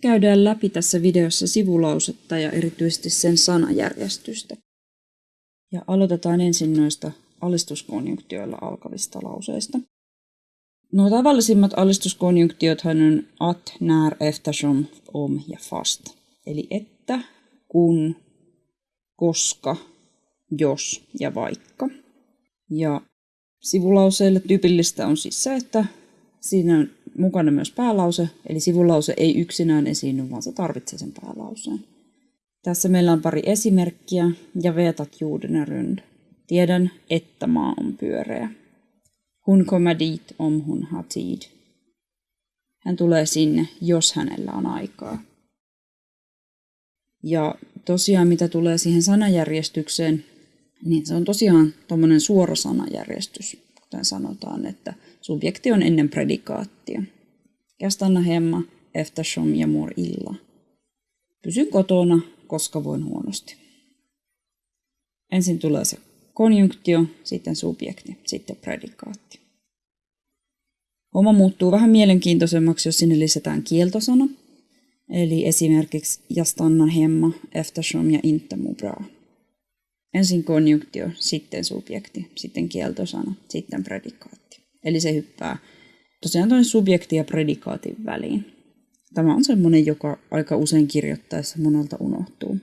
Käydään läpi tässä videossa sivulausetta ja erityisesti sen sanajärjestystä. Ja aloitetaan ensin noista alistuskonjunktioilla alkavista lauseista. No tavallisimmat alistuskonjunktiothan on at, när, eftersom, om ja fast. Eli että, kun, koska, jos ja vaikka. Ja sivulauseille tyypillistä on siis se, että siinä on mukana myös päälause, eli sivulause ei yksinään esiinny, vaan se tarvitsee sen päälauseen. Tässä meillä on pari esimerkkiä ja vetat jorden rund. Tiedän, että maa on pyöreä. Hun kommer dit om hun har tid. Hän tulee sinne, jos hänellä on aikaa. Ja tosiaan mitä tulee siihen sanajärjestykseen, niin se on tosiaan tuommoinen suora sanajärjestys, kuten sanotaan, että subjekti on ennen predikaattia. Jag hemma eftersom jag mår illa. Pysyn kotona, koska voin huonosti. Ensin tulee se konjunktio, sitten subjekti, sitten predikaatti. Homma muuttuu vähän mielenkiintoisemmaksi, jos sinne lisätään kieltosana. Eli esimerkiksi jag stannar hemma eftersom jag inte bra. Ensin konjunktio, sitten subjekti, sitten kieltosana, sitten predikaatti. Eli se hyppää tosiaan tuonne subjekti ja predikaatin väliin. Tämä on semmoinen, joka aika usein kirjoittaessa monelta unohtuu.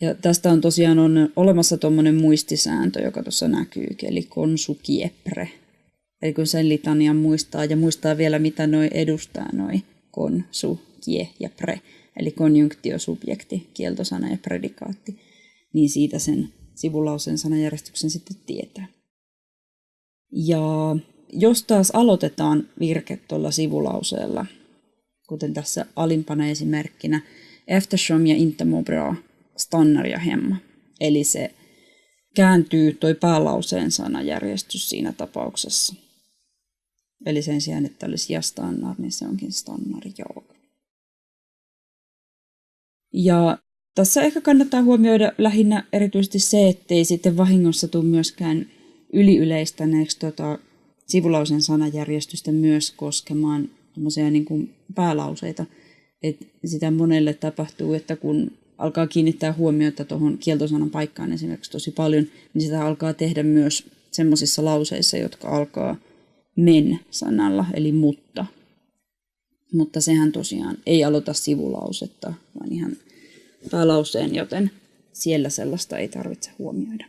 Ja tästä on tosiaan on olemassa tuommoinen muistisääntö, joka tuossa näkyy, eli konsukiepre. Eli kun sen litanian muistaa ja muistaa vielä, mitä noi edustaa, noi kon, su, kie ja pre, eli konjunktio, subjekti, kieltosana ja predikaatti, niin siitä sen sivulauseen sanajärjestyksen sitten tietää. Ja jos taas aloitetaan virke tuolla sivulauseella, kuten tässä alimpana esimerkkinä, eftersom ja inte bra, stannar ja hemma. Eli se kääntyy toi päälauseen sanajärjestys siinä tapauksessa. Eli sen sijaan, että olisi ja stannar, niin se onkin stannar jag. Ja tässä ehkä kannattaa huomioida lähinnä erityisesti se, ettei sitten vahingossa tule myöskään yliyleistäneeksi tota sivulausen sanajärjestystä myös koskemaan niin kuin päälauseita. Et sitä monelle tapahtuu, että kun alkaa kiinnittää huomiota tuohon kieltosanan paikkaan esimerkiksi tosi paljon, niin sitä alkaa tehdä myös semmoisissa lauseissa, jotka alkaa men-sanalla, eli mutta. Mutta sehän tosiaan ei aloita sivulausetta, vaan ihan päälauseen, joten siellä sellaista ei tarvitse huomioida.